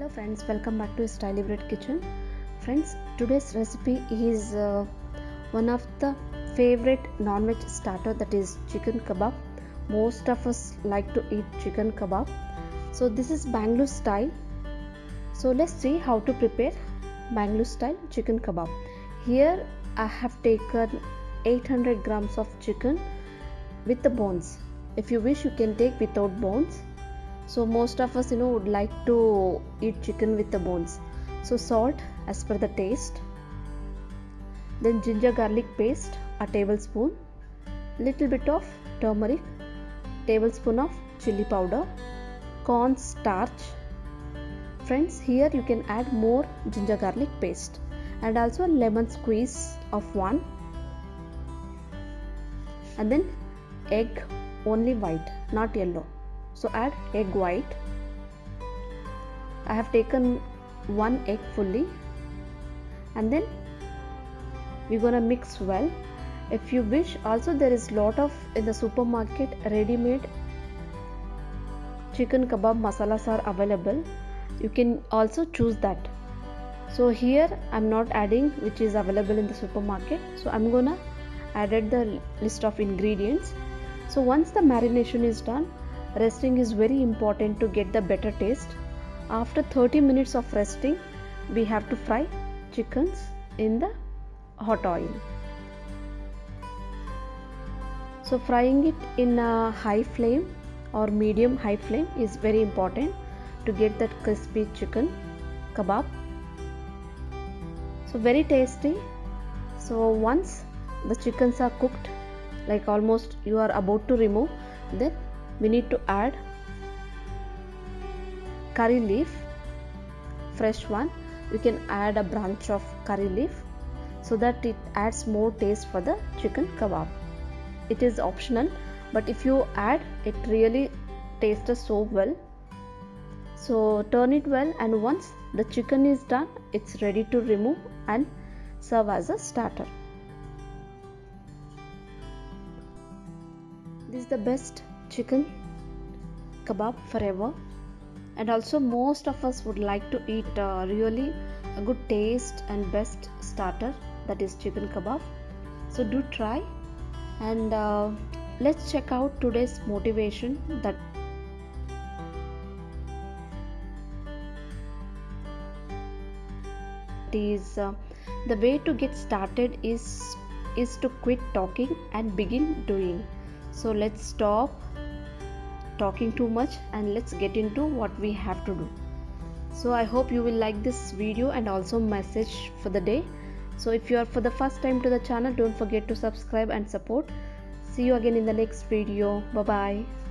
hello friends welcome back to styly bread kitchen. Friends today's recipe is uh, one of the favorite non-veg starter that is chicken kebab. Most of us like to eat chicken kebab. So this is bangalore style. So let's see how to prepare bangalore style chicken kebab. Here i have taken 800 grams of chicken with the bones. If you wish you can take without bones so most of us you know would like to eat chicken with the bones. So salt as per the taste. Then ginger garlic paste a tablespoon. Little bit of turmeric tablespoon of chili powder corn starch. Friends here you can add more ginger garlic paste and also a lemon squeeze of one. And then egg only white not yellow so add egg white. I have taken one egg fully. And then we're gonna mix well. If you wish also there is lot of in the supermarket ready-made chicken kebab masalas are available. You can also choose that. So here i'm not adding which is available in the supermarket. So i'm gonna added the list of ingredients. So once the marination is done resting is very important to get the better taste. After 30 minutes of resting we have to fry chickens in the hot oil. So frying it in a high flame or medium high flame is very important to get that crispy chicken kebab. So very tasty. So once the chickens are cooked like almost you are about to remove then we need to add curry leaf fresh one. You can add a branch of curry leaf so that it adds more taste for the chicken kebab. It is optional but if you add it really tastes so well. So turn it well and once the chicken is done it's ready to remove and serve as a starter. This is the best chicken kebab forever. And also most of us would like to eat uh, really a good taste and best starter that is chicken kebab. So do try. And uh, let's check out today's motivation that is uh, the way to get started is is to quit talking and begin doing. So let's stop talking too much and let's get into what we have to do. So i hope you will like this video and also message for the day. So if you are for the first time to the channel don't forget to subscribe and support. See you again in the next video. Bye bye